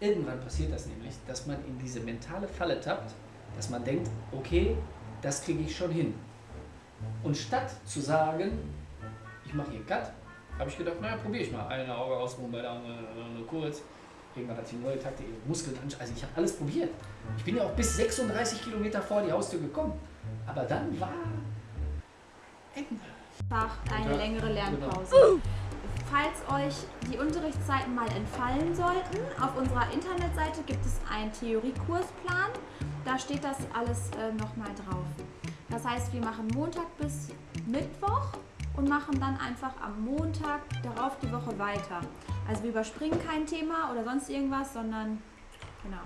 irgendwann passiert das nämlich, dass man in diese mentale Falle tappt, dass man denkt, okay, das kriege ich schon hin. Und statt zu sagen, ich mache hier Cut, habe ich gedacht, naja, probiere ich mal. Eine Auge ausruhen, bei der andere nur kurz. Irgendwann hat die neue Taktik, Muskeln Also ich habe alles probiert. Ich bin ja auch bis 36 Kilometer vor die Haustür gekommen. Aber dann war Ende. Einfach eine längere Lernpause. genau. Falls euch die Unterrichtszeiten mal entfallen sollten, auf unserer Internetseite gibt es einen Theoriekursplan. Da steht das alles äh, nochmal drauf. Das heißt, wir machen Montag bis Mittwoch und machen dann einfach am Montag darauf die Woche weiter. Also wir überspringen kein Thema oder sonst irgendwas, sondern genau.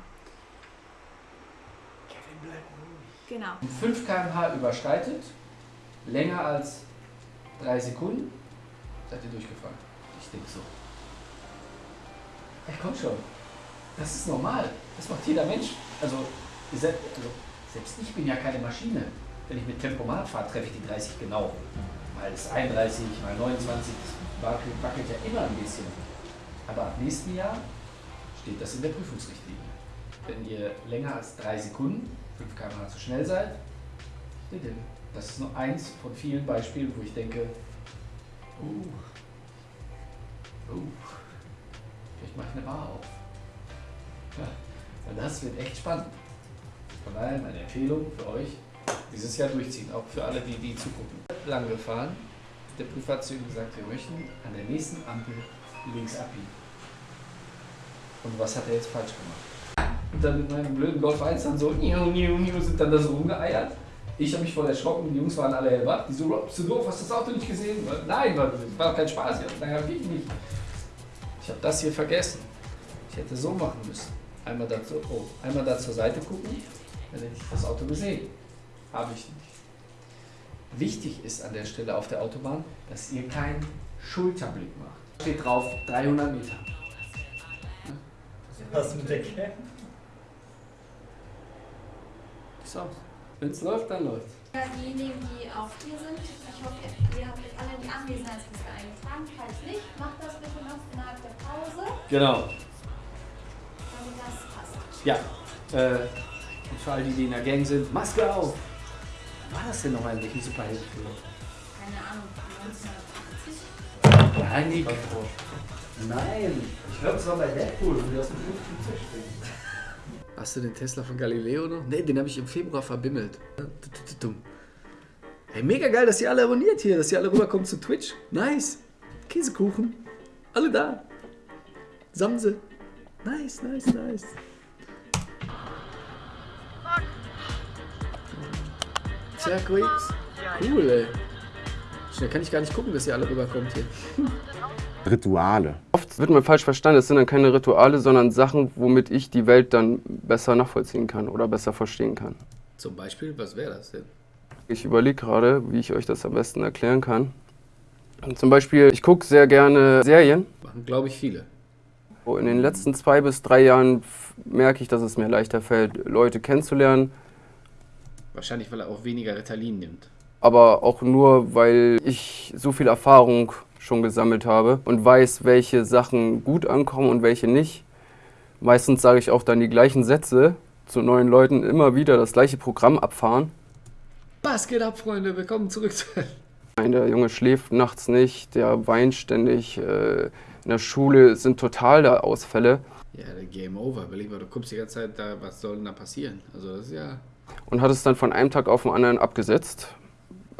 Genau. 5 km/h überschreitet, länger als 3 Sekunden, seid ihr durchgefallen. Ich denke so. Ja, komm schon. Das ist normal. Das macht jeder Mensch. Also, also selbst ich bin ja keine Maschine. Wenn ich mit Tempomat fahre, treffe ich die 30 genau. Mal ist 31, mal 29, das wackelt, wackelt ja immer ein bisschen. Aber ab nächsten Jahr steht das in der Prüfungsrichtlinie. Wenn ihr länger als 3 Sekunden, 5 km/h zu schnell seid. Das ist nur eins von vielen Beispielen, wo ich denke, uh, uh, vielleicht mache ich eine Bar auf. Ja, das wird echt spannend. Von daher meine Empfehlung für euch, dieses Jahr durchziehen, auch für alle, die, die zugucken. Lang gefahren, der Prüfer hat zu ihm gesagt, wir möchten an der nächsten Ampel links abbiegen. Und was hat er jetzt falsch gemacht? Und dann mit meinem blöden Golf 1 dann so, niu, niu, niu, sind dann da so rumgeeiert. Ich habe mich voll erschrocken, die Jungs waren alle hellwach. Die so, "Rob, bist du doof, hast du das Auto nicht gesehen? Nein, war, kein Spaß. Ja, naja, wie nicht. Ich habe das hier vergessen. Ich hätte so machen müssen. Einmal da, zu, oh, einmal da zur Seite gucken, dann hätte ich das Auto gesehen. Habe ich nicht. Wichtig ist an der Stelle auf der Autobahn, dass ihr keinen Schulterblick macht. Steht drauf 300 Meter. Was mit der Cam? So, wenn es läuft, dann läuft Ja, Diejenigen, die auch hier sind, ich hoffe, ihr habt jetzt alle die Anwesenheitsliste eingetragen. Falls nicht, macht das bitte noch innerhalb der Pause, Genau. damit das passt. Ja. Äh, und für all die, die in der Gang sind, Maske auf! War das denn noch ein welchen Superheldenfilm? Keine Ahnung, 1980? Nein, nicht. Nein, ich glaube, es war bei Deadpool, wo die aus dem Tisch springen. Hast du den Tesla von Galileo noch? Ne, den habe ich im Februar verbimmelt. Hey, mega geil, dass ihr alle abonniert hier, dass ihr alle rüberkommt zu Twitch. Nice. Käsekuchen. Alle da. Samse. Nice, nice, nice. Circuit. Cool, ey. Schnell kann ich gar nicht gucken, dass ihr alle rüberkommt hier. Rituale. Oft wird man falsch verstanden, es sind dann keine Rituale, sondern Sachen, womit ich die Welt dann besser nachvollziehen kann oder besser verstehen kann. Zum Beispiel, was wäre das denn? Ich überlege gerade, wie ich euch das am besten erklären kann. Zum Beispiel, ich gucke sehr gerne Serien. Machen, glaube ich, viele. In den letzten zwei bis drei Jahren merke ich, dass es mir leichter fällt, Leute kennenzulernen, Wahrscheinlich, weil er auch weniger Ritalin nimmt. aber auch nur, weil ich so viel Erfahrung schon gesammelt habe und weiß, welche Sachen gut ankommen und welche nicht. Meistens sage ich auch dann die gleichen Sätze zu neuen Leuten, immer wieder das gleiche Programm abfahren. Was geht ab, Freunde? Willkommen zurück zu... Nein, der Junge schläft nachts nicht, der weint ständig. Äh, in der Schule sind total da Ausfälle. Ja, der Game Over. Überleg mal, du guckst die ganze Zeit da, was soll denn da passieren? Also das ist ja... Und hat es dann von einem Tag auf den anderen abgesetzt.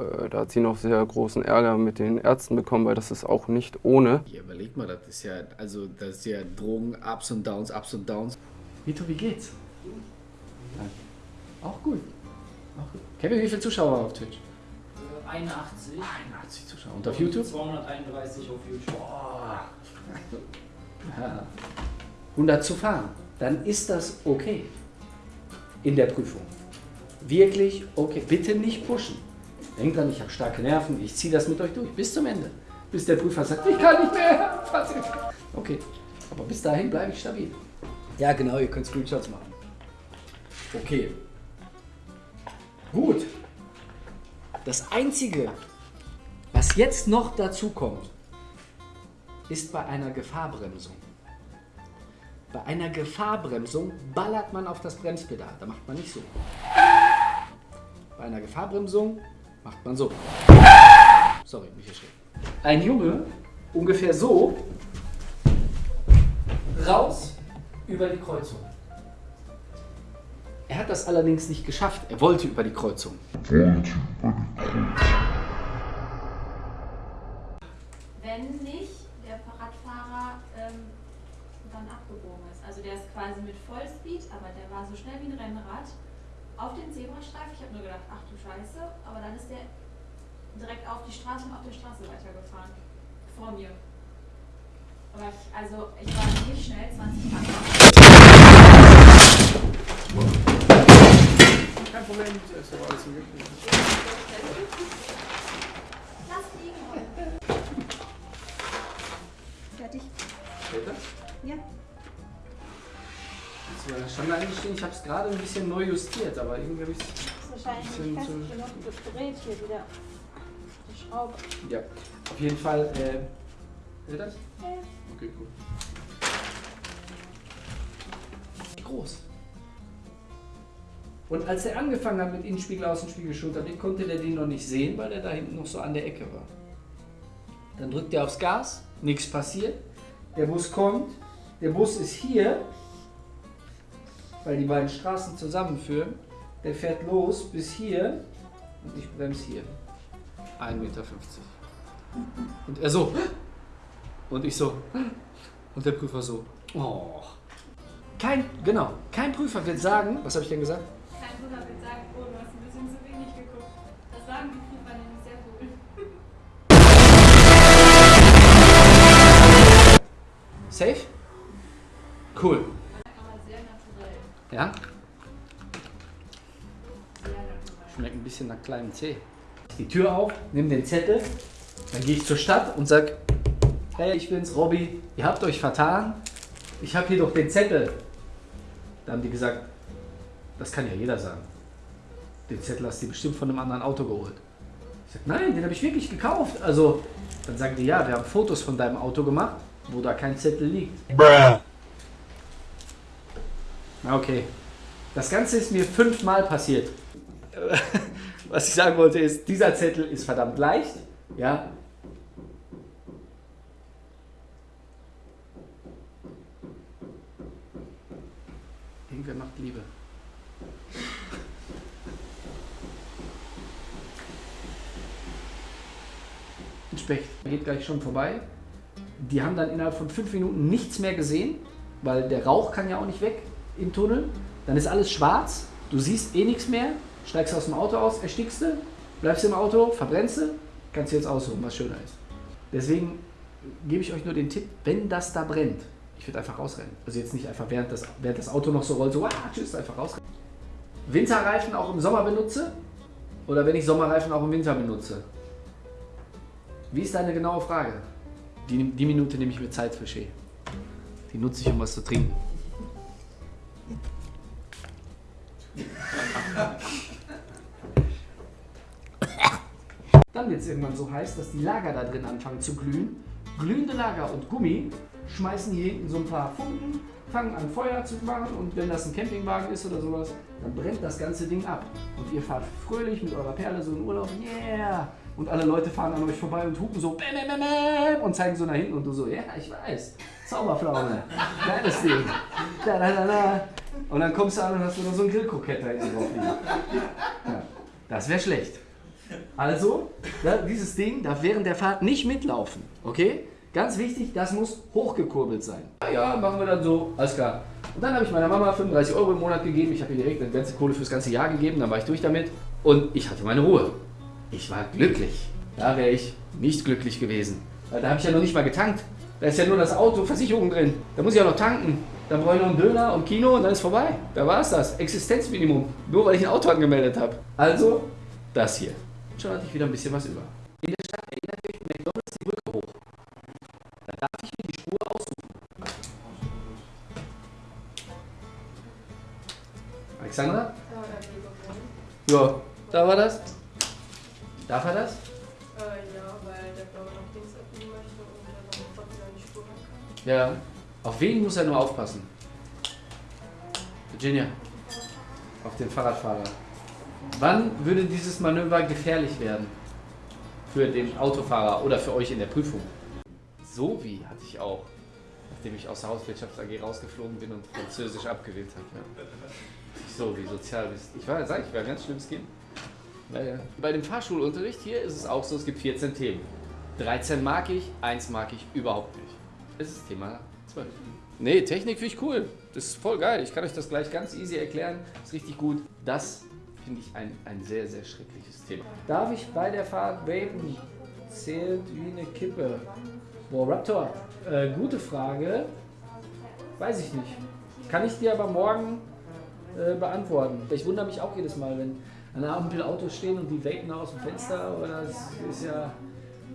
Äh, da hat sie noch sehr großen Ärger mit den Ärzten bekommen, weil das ist auch nicht ohne. Ja, überleg mal, das ist ja... Also das ist ja Drogen, Ups und Downs, Ups und Downs. Vito, wie geht's? Auch gut. Auch gut. Kevin, wie viele Zuschauer auf Twitch? 81. 81 Zuschauer. Und auf YouTube? 231 auf YouTube. Ja. 100 zu fahren, dann ist das okay in der Prüfung. Wirklich okay. Bitte nicht pushen. Denkt dran, ich habe starke Nerven, ich ziehe das mit euch durch bis zum Ende. Bis der Prüfer sagt, ich kann nicht mehr. Okay, aber bis dahin bleibe ich stabil. Ja, genau, ihr könnt Screenshots machen. Okay. Gut. Das Einzige, was jetzt noch dazu kommt, ist bei einer Gefahrbremsung. Bei einer Gefahrbremsung ballert man auf das Bremspedal. Da macht man nicht so. Bei einer Gefahrbremsung macht man so. Sorry, mich erschreckt. Ein Junge, ungefähr so, raus über die Kreuzung. Er hat das allerdings nicht geschafft. Er wollte über die Kreuzung. Wenn nicht der Fahrradfahrer ähm, dann abgebogen ist. Also der ist quasi mit Vollspeed, aber der war so schnell wie ein Rennrad auf den Zebrastreifen. Ich habe nur gedacht, ach du Scheiße, aber dann ist der direkt auf die Straße und auf der Straße weitergefahren. Vor mir. Aber ich, also ich war nicht schnell, 20 km. Kein Problem, ist aber alles im Lass liegen heute. Fertig. Das? Ja. Das war schon eingestiegen. Ich habe es gerade ein bisschen neu justiert, aber irgendwie habe ich ist wahrscheinlich nicht fest genug gedreht hier wieder. Die Schraube. Ja, auf jeden Fall. Äh, das? Ja. Okay, gut. Groß. Und als er angefangen hat mit Innenspiegel, Außenspiegel, Schulterblick, konnte der den noch nicht sehen, weil er da hinten noch so an der Ecke war. Dann drückt er aufs Gas, nichts passiert. Der Bus kommt, der Bus ist hier, weil die beiden Straßen zusammenführen. Der fährt los bis hier und ich bremse hier. 1,50 Meter. Und er so. Und ich so. Und der Prüfer so. Oh. Kein, genau, kein Prüfer wird sagen, was habe ich denn gesagt? Kein Bruder wird sagen, oh, du hast ein bisschen zu wenig geguckt. Das sagen die Prüfer nämlich sehr cool. Safe? Cool. Ja? Schmeckt ein bisschen nach kleinem Zeh. Die Tür auf, nimm den Zettel, dann gehe ich zur Stadt und sag, hey, ich bin's, Robby, ihr habt euch vertan, ich habe hier doch den Zettel. Da haben die gesagt, das kann ja jeder sagen. Den Zettel hast du bestimmt von einem anderen Auto geholt. Ich sag, nein, den habe ich wirklich gekauft. Also, dann sagen die, ja, wir haben Fotos von deinem Auto gemacht, wo da kein Zettel liegt. Na okay. Das Ganze ist mir fünfmal passiert. Was ich sagen wollte ist, dieser Zettel ist verdammt leicht. Ja. Irgendwer macht Liebe. Ein Specht geht gleich schon vorbei. Die haben dann innerhalb von fünf Minuten nichts mehr gesehen, weil der Rauch kann ja auch nicht weg im Tunnel. Dann ist alles schwarz, du siehst eh nichts mehr, steigst aus dem Auto aus, erstickst du, bleibst im Auto, verbrennst du, kannst du jetzt aussuchen, was schöner ist. Deswegen gebe ich euch nur den Tipp, wenn das da brennt, ich würde einfach rausrennen. Also jetzt nicht einfach während das, während das Auto noch so rollt, so, ah, tschüss, einfach rausrennen. Winterreifen auch im Sommer benutze oder wenn ich Sommerreifen auch im Winter benutze? Wie ist deine genaue Frage? Die, die Minute nehme ich mir Zeit für Shea. Die nutze ich, um was zu trinken. Dann wird es irgendwann so heiß, dass die Lager da drin anfangen zu glühen. Glühende Lager und Gummi schmeißen hier hinten so ein paar Funken, fangen an Feuer zu machen und wenn das ein Campingwagen ist oder sowas, dann brennt das ganze Ding ab. Und ihr fahrt fröhlich mit eurer Perle so in Urlaub, yeah! Und alle Leute fahren an euch vorbei und hupen so bäm, bäm, bäm, und zeigen so nach hinten und du so, ja, ich weiß, Zauberpflaume, geiles Ding. Da, da, da, da. Und dann kommst du an und hast noch so ein Grillkrokett da drauf liegen. Ja, das wäre schlecht. Also, da, dieses Ding darf während der Fahrt nicht mitlaufen, okay? Ganz wichtig, das muss hochgekurbelt sein. Ja, machen wir dann so, alles klar. Und dann habe ich meiner Mama 35 Euro im Monat gegeben. Ich habe ihr direkt eine ganze Kohle fürs ganze Jahr gegeben, dann war ich durch damit. Und ich hatte meine Ruhe. Ich war glücklich. Da wäre ich nicht glücklich gewesen. Weil da habe ich ja noch nicht mal getankt. Da ist ja nur das Auto, Versicherung drin. Da muss ich auch noch tanken. Dann brauche ich noch einen Döner und Kino und dann ist vorbei. Da war es das. Existenzminimum. Nur weil ich ein Auto angemeldet habe. Also, das hier. Schon hatte ich wieder ein bisschen was über. In der Stadt erinnert euch McDonalds die Brücke hoch. Da darf ich mir die Spur aussuchen. Alexandra? Ja, da war das. Darf er das? Äh, ja, weil der glaube noch links abbiegen möchte und dann trotzdem an die Spur kann. Ja. Auf wen muss er nur aufpassen? Virginia, auf den Fahrradfahrer. Wann würde dieses Manöver gefährlich werden? Für den Autofahrer oder für euch in der Prüfung? So wie hatte ich auch, nachdem ich aus der Hauswirtschafts AG rausgeflogen bin und Französisch abgewählt habe. Ja. So wie Sozialwissen. Ich war, sag ich, war ein ganz schlimmes Kind. Naja. Bei dem Fahrschulunterricht hier ist es auch so, es gibt 14 Themen. 13 mag ich, 1 mag ich überhaupt nicht. Es ist Thema 12. Nee, Technik finde ich cool. Das ist voll geil. Ich kann euch das gleich ganz easy erklären. Ist richtig gut. Das finde ich ein, ein sehr, sehr schreckliches Thema. Darf ich bei der Fahrt vapen? Zählt wie eine Kippe. Boah, Raptor, äh, gute Frage. Weiß ich nicht. Kann ich dir aber morgen äh, beantworten. Ich wundere mich auch jedes Mal, wenn an der Ampel Autos stehen und die vapen aus dem Fenster. Oder das ist ja.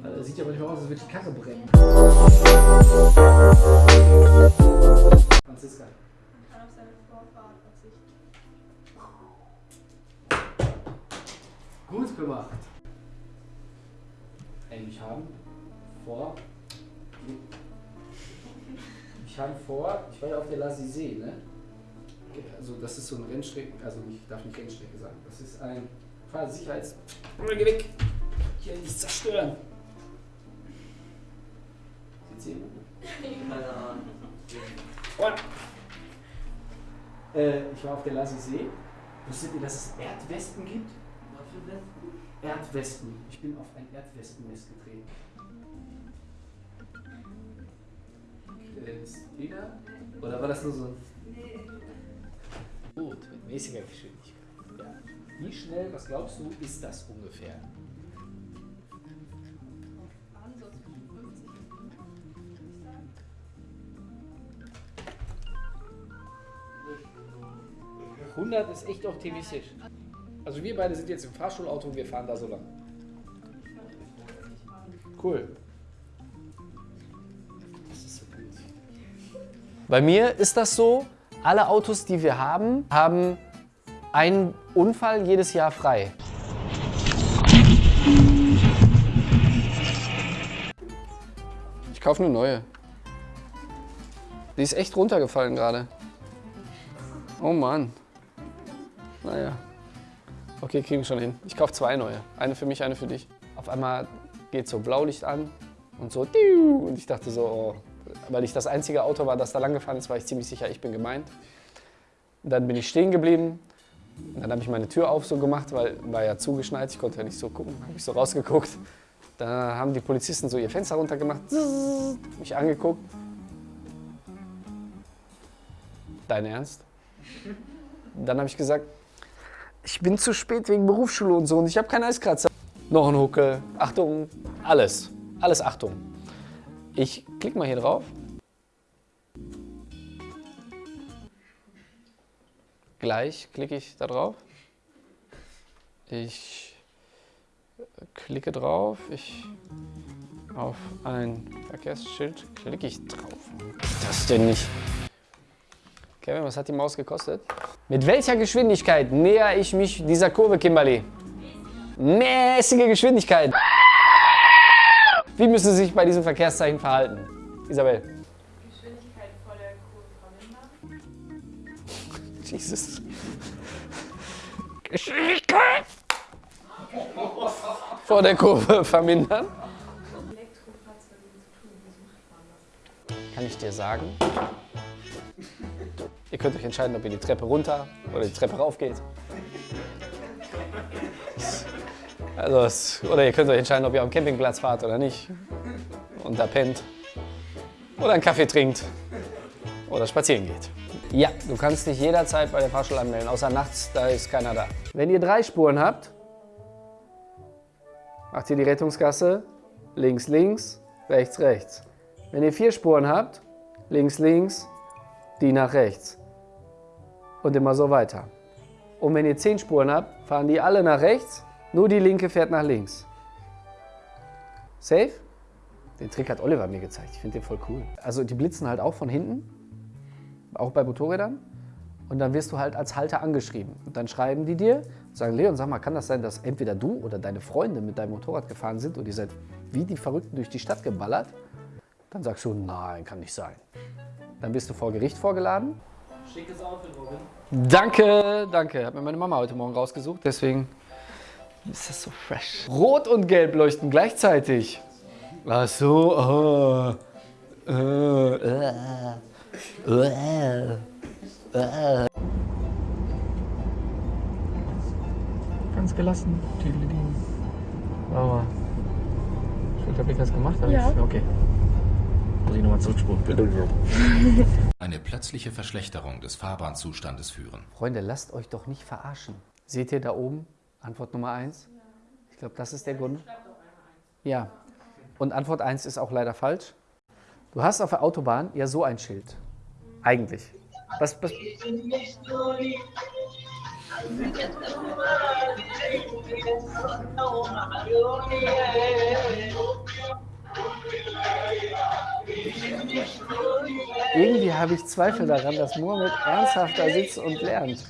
äh, Sieht ja manchmal aus, als würde die Karre brennen. Franziska. kann auf seine Vorfahrt verzichten. Gut gemacht. Ey, ich habe vor. Ich habe vor, ich war ja auf der Lassisee, ne? Also das ist so ein Rennstrecken, also ich darf nicht Rennstrecke sagen. Das ist ein Fahrsicherheits... Geh weg! Hier nicht zerstören! Sieht's jemand? Keine Ahnung. Äh, ich war auf der Lassisee. Wusstet ihr, dass es Erdwespen gibt? Was für Westen? Erdwespen. Ich bin auf ein Erdwespennest getreten. Äh, ist jeder? Oder war das nur so ein. Gut, mit mäßiger Geschwindigkeit. Ja. Wie schnell, was glaubst du, ist das ungefähr? 100 ist echt optimistisch. Also wir beide sind jetzt im Fahrschulauto und wir fahren da so lang. Cool. Das ist so gut. Bei mir ist das so, alle Autos, die wir haben, haben einen Unfall jedes Jahr frei. Ich kaufe eine neue. Die ist echt runtergefallen gerade. Oh Mann. Naja. Okay, kriegen wir schon hin. Ich kaufe zwei neue. Eine für mich, eine für dich. Auf einmal geht so Blaulicht an und so. Und ich dachte so, oh, weil ich das einzige Auto war, das da lang gefahren ist, war ich ziemlich sicher, ich bin gemeint. Und dann bin ich stehen geblieben. Und dann habe ich meine Tür auf so gemacht, weil war ja zugeschneit, ich konnte ja nicht so gucken. Habe ich so rausgeguckt. Dann haben die Polizisten so ihr Fenster runtergemacht, mich angeguckt. Dein Ernst? Dann habe ich gesagt, ich bin zu spät wegen Berufsschule und so und ich habe keinen Eiskratzer. Noch ein Huckel, Achtung, alles, alles Achtung. Ich klicke mal hier drauf. Gleich klicke ich da drauf. Ich klicke drauf. Ich auf ein Verkehrsschild klicke ich drauf. Das denn nicht? Kevin, was hat die Maus gekostet? Mit welcher Geschwindigkeit näher ich mich dieser Kurve, Kimberly? Mäßige Geschwindigkeit. Wie müssen Sie sich bei diesem Verkehrszeichen verhalten? Isabel. Geschwindigkeit vor der Kurve vermindern. Jesus. Geschwindigkeit! Vor der Kurve vermindern. Elektrofahrzeuge zu tun, wie macht man das? Kann ich dir sagen? Ihr könnt euch entscheiden, ob ihr die Treppe runter oder die Treppe rauf geht. Also, es, oder ihr könnt euch entscheiden, ob ihr am Campingplatz fahrt oder nicht. Und da pennt. Oder einen Kaffee trinkt. Oder spazieren geht. Ja, du kannst dich jederzeit bei der Fahrschule anmelden, außer nachts, da ist keiner da. Wenn ihr drei Spuren habt, macht ihr die Rettungsgasse links, links, rechts, rechts. Wenn ihr vier Spuren habt, links, links, die nach rechts. Und immer so weiter. Und wenn ihr zehn Spuren habt, fahren die alle nach rechts, nur die linke fährt nach links. Safe? Den Trick hat Oliver mir gezeigt. Ich finde den voll cool. Also die blitzen halt auch von hinten, auch bei Motorrädern. Und dann wirst du halt als Halter angeschrieben. Und dann schreiben die dir, sagen, Leon, sag mal, kann das sein, dass entweder du oder deine Freunde mit deinem Motorrad gefahren sind und ihr seid wie die Verrückten durch die Stadt geballert? Dann sagst du, nein, kann nicht sein. Dann bist du vor Gericht vorgeladen Schickes Outfit, Robin. Danke, danke. Hat mir meine Mama heute Morgen rausgesucht, deswegen ist das so fresh. Rot und Gelb leuchten gleichzeitig. Ach so, oh. Äh, äh, äh. Ganz gelassen. Tüdelidin. Aber. Schulterblick hast du gemacht? Ja. Okay. Muss ich nochmal zurückspulen. eine plötzliche Verschlechterung des Fahrbahnzustandes führen. Freunde, lasst euch doch nicht verarschen. Seht ihr da oben? Antwort Nummer 1? Ich glaube, das ist der Grund. Ja. Und Antwort 1 ist auch leider falsch. Du hast auf der Autobahn ja so ein Schild. Eigentlich. Was, was, irgendwie habe ich Zweifel daran, dass Mohammed ernsthaft da sitzt und lernt.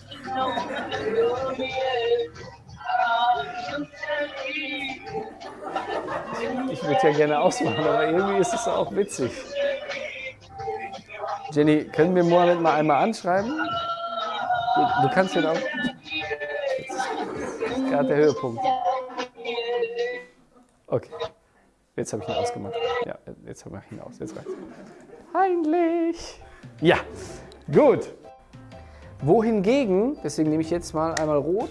Ich würde ja gerne ausmachen, aber irgendwie ist es auch witzig. Jenny, können wir Mohammed mal einmal anschreiben? Du, du kannst ihn auch. Jetzt ist gerade der Höhepunkt. Okay. Jetzt habe ich ihn ausgemacht. Ja, jetzt mache ich ihn aus. Jetzt reicht's. Peinlich. Ja, gut. Wohingegen, deswegen nehme ich jetzt mal einmal rot.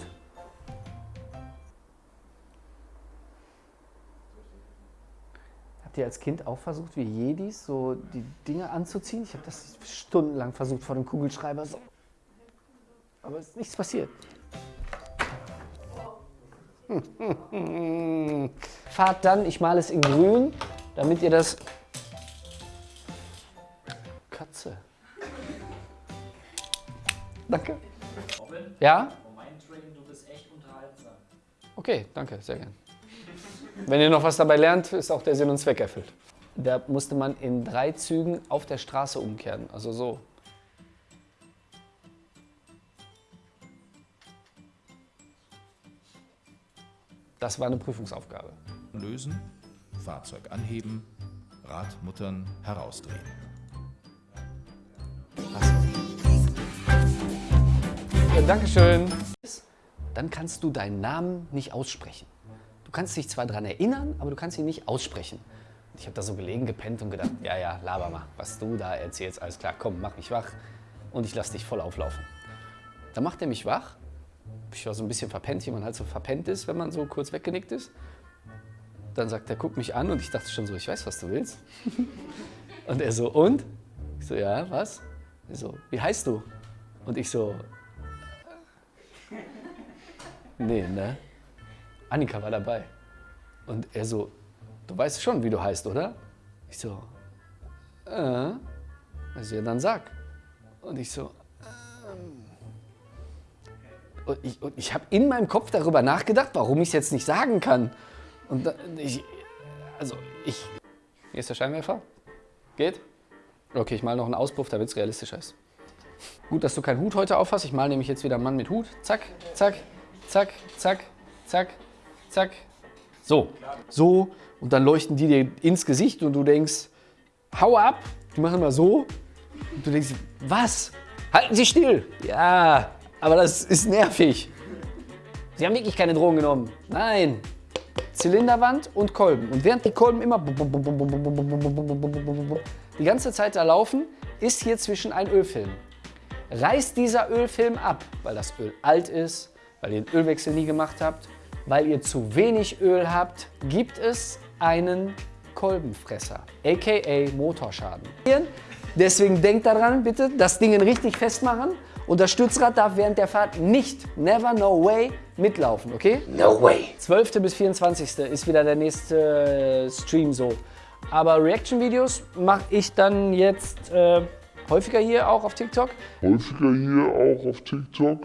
Habt ihr als Kind auch versucht, wie Jedis, so die Dinge anzuziehen? Ich habe das stundenlang versucht vor dem Kugelschreiber. So. Aber es ist nichts passiert. Fahrt dann, ich male es in grün, damit ihr das... Katze. Danke. Robin, Ja? Train, du bist echt unterhaltsam. Okay, danke, sehr gern. Wenn ihr noch was dabei lernt, ist auch der Sinn und Zweck erfüllt. Da musste man in drei Zügen auf der Straße umkehren, also so. Das war eine Prüfungsaufgabe. Lösen, Fahrzeug anheben, Radmuttern herausdrehen. Ja, Dankeschön. Dann kannst du deinen Namen nicht aussprechen. Du kannst dich zwar daran erinnern, aber du kannst ihn nicht aussprechen. Und Ich habe da so gelegen, gepennt und gedacht, ja, ja, laber mal, was du da erzählst, alles klar, komm, mach mich wach und ich lass dich voll auflaufen. Dann macht er mich wach. Ich war so ein bisschen verpennt, wie man halt so verpennt ist, wenn man so kurz weggenickt ist. Dann sagt er, guck mich an und ich dachte schon so, ich weiß, was du willst. Und er so, und? Ich so, ja, was? Er so, wie heißt du? Und ich so, nee, ne? Annika war dabei. Und er so, du weißt schon, wie du heißt, oder? Ich so, äh. Also, ja, dann sag. Und ich so, ähm. Und ich, und ich habe in meinem Kopf darüber nachgedacht, warum ich es jetzt nicht sagen kann. Und da, ich, also ich. Hier ist der Scheinwerfer. Geht? Okay, ich mal noch einen Auspuff, damit es realistischer ist. Gut, dass du keinen Hut heute aufhast. Ich male nämlich jetzt wieder einen Mann mit Hut. Zack, zack, zack, zack, zack, zack. So, so. Und dann leuchten die dir ins Gesicht und du denkst, hau ab. Die machen mal so. Und du denkst, was? Halten Sie still. Ja, aber das ist nervig. Sie haben wirklich keine Drogen genommen. Nein. Zylinderwand und Kolben. Und während die Kolben immer die ganze Zeit da laufen, ist hier zwischen ein Ölfilm. Reißt dieser Ölfilm ab, weil das Öl alt ist, weil ihr den Ölwechsel nie gemacht habt, weil ihr zu wenig Öl habt, gibt es einen Kolbenfresser, aka Motorschaden. Deswegen denkt daran, bitte, das Ding richtig festmachen und das Stützrad darf während der Fahrt nicht, never, no way, mitlaufen, okay? No way. 12. bis 24. ist wieder der nächste äh, Stream so. Aber Reaction-Videos mache ich dann jetzt äh, häufiger hier auch auf TikTok. häufiger hier auch auf TikTok.